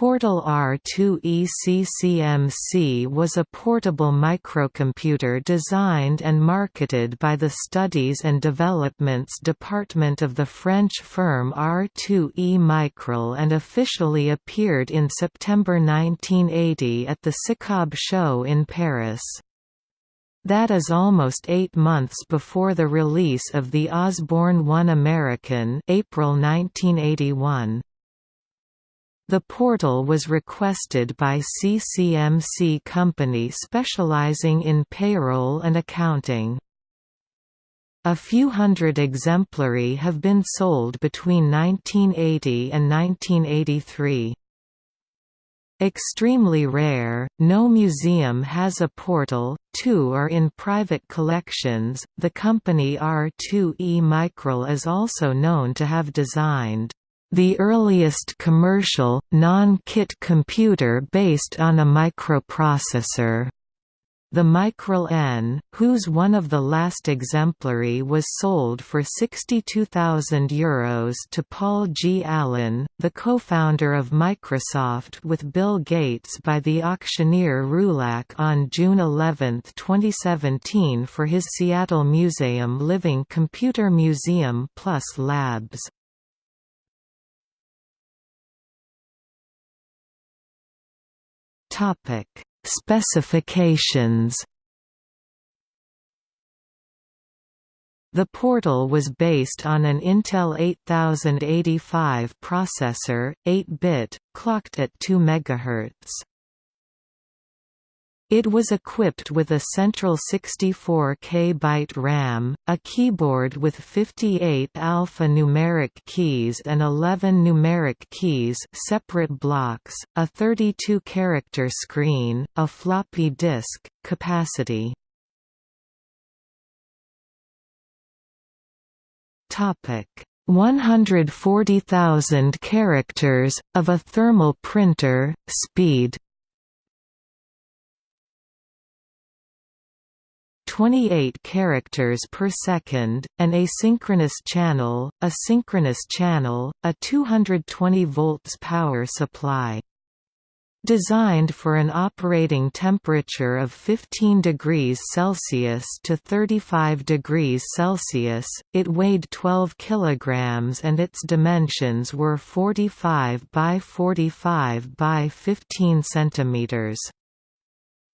Portal R2E CCMC was a portable microcomputer designed and marketed by the Studies and Developments Department of the French firm R2E Micral and officially appeared in September 1980 at the SICOB show in Paris. That is almost eight months before the release of the Osborne One American April 1981. The portal was requested by CCMC company specializing in payroll and accounting. A few hundred exemplary have been sold between 1980 and 1983. Extremely rare, no museum has a portal, two are in private collections. The company R2E Micral is also known to have designed the earliest commercial, non-kit computer based on a microprocessor. The Micral N, whose one of the last exemplary was sold for €62,000 to Paul G. Allen, the co-founder of Microsoft with Bill Gates by the auctioneer Rouillac on June 11, 2017 for his Seattle Museum Living Computer Museum Plus Labs. Topic: Specifications. The portal was based on an Intel 8085 processor, 8-bit, clocked at 2 MHz. It was equipped with a central 64 KB RAM, a keyboard with 58 alphanumeric keys and 11 numeric keys separate blocks, a 32-character screen, a floppy disk, capacity. Topic 140,000 characters, of a thermal printer, speed 28 characters per second, an asynchronous channel, a synchronous channel, a 220 volts power supply. Designed for an operating temperature of 15 degrees Celsius to 35 degrees Celsius, it weighed 12 kilograms and its dimensions were 45 by 45 by 15 centimeters.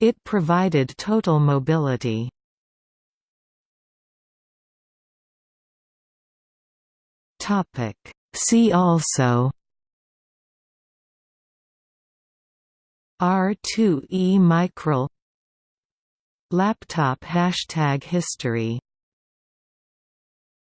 It provided total mobility. Topic. See also R2E Micral Laptop hashtag history